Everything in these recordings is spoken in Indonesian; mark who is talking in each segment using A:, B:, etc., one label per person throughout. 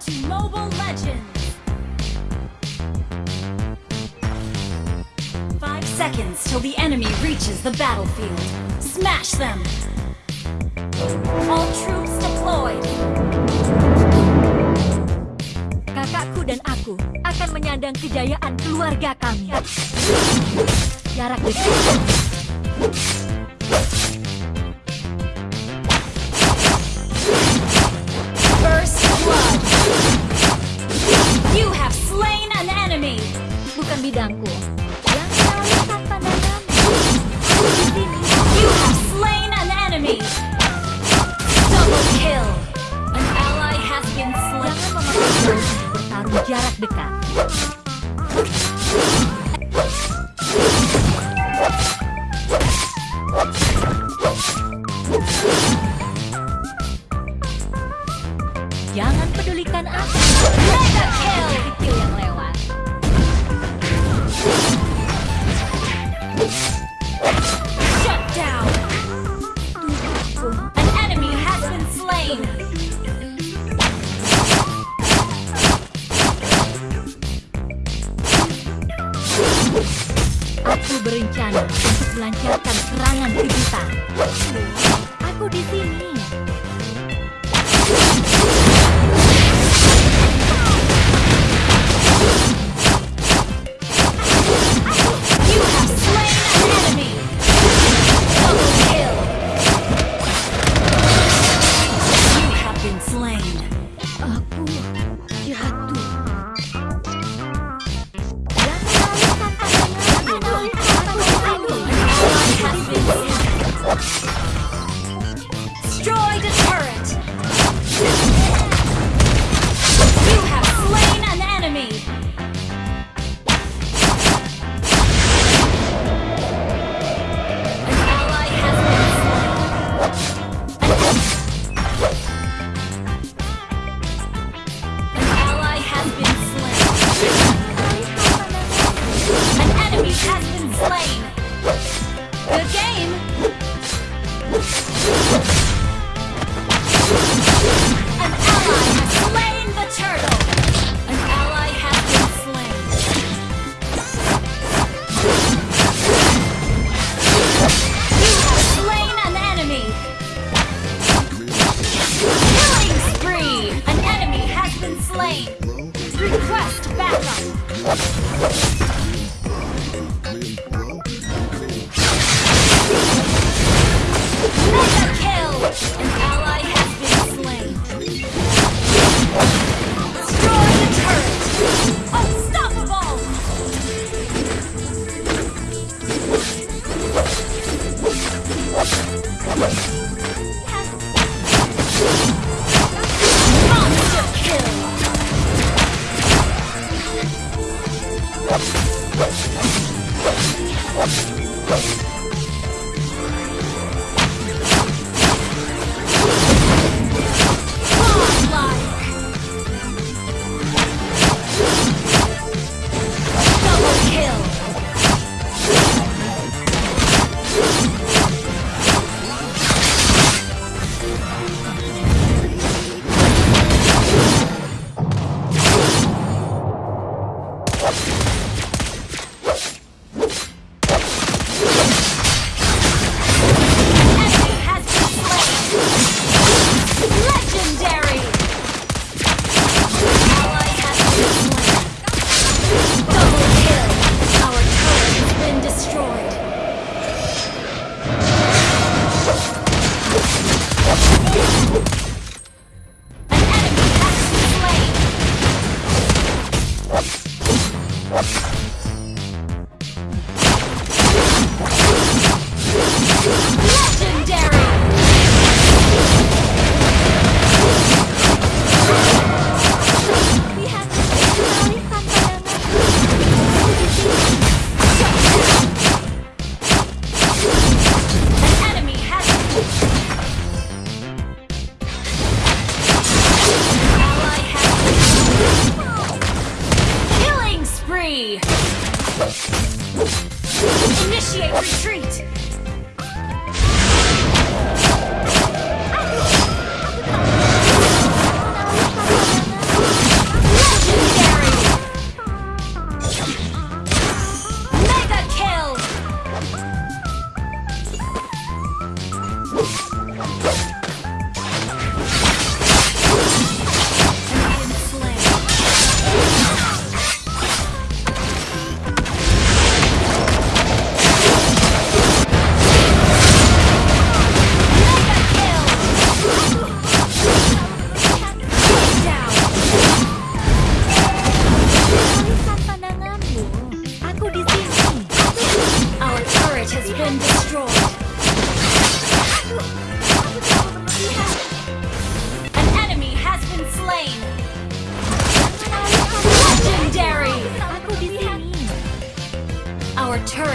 A: To Mobile Legends! Five seconds till the enemy reaches the battlefield. Smash them! All troops deployed!
B: Kakakku dan aku akan menyandang kejayaan keluarga kami. Jarak dekat. dekat. Jangan pedulikan aku. rencana untuk melancarkan serangan ke kita. Aku di sini.
A: Let's go. Initiate retreat!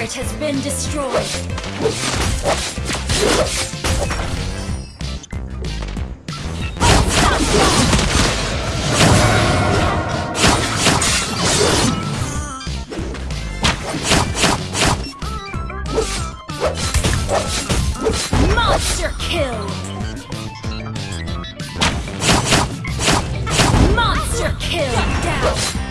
A: turret has been destroyed. Monster kill! Monster kill down!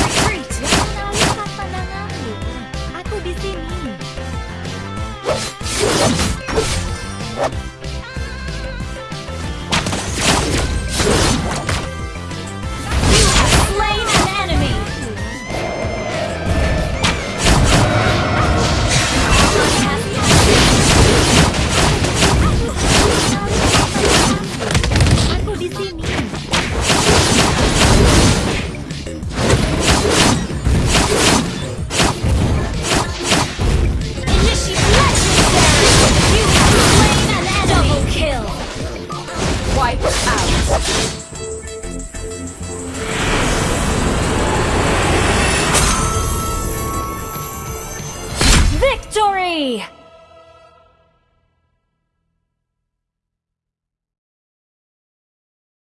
B: Jangan alihkan pandanganmu. Aku di sini.
A: Victory!